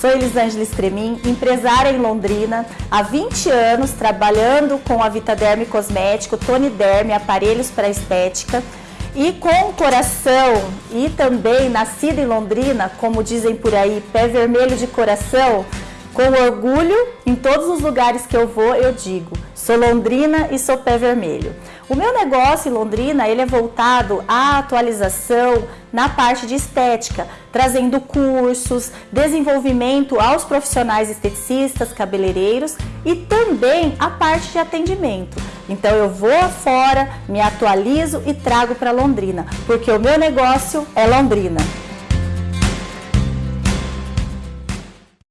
Sou Elisângela Estremin, empresária em Londrina, há 20 anos trabalhando com a Vitaderme Cosmético, Tony Derme, aparelhos para estética e com coração e também nascida em Londrina, como dizem por aí, pé vermelho de coração, com orgulho, em todos os lugares que eu vou, eu digo, sou londrina e sou pé vermelho. O meu negócio em Londrina, ele é voltado à atualização na parte de estética, trazendo cursos, desenvolvimento aos profissionais esteticistas, cabeleireiros e também a parte de atendimento. Então eu vou afora, me atualizo e trago para Londrina, porque o meu negócio é Londrina.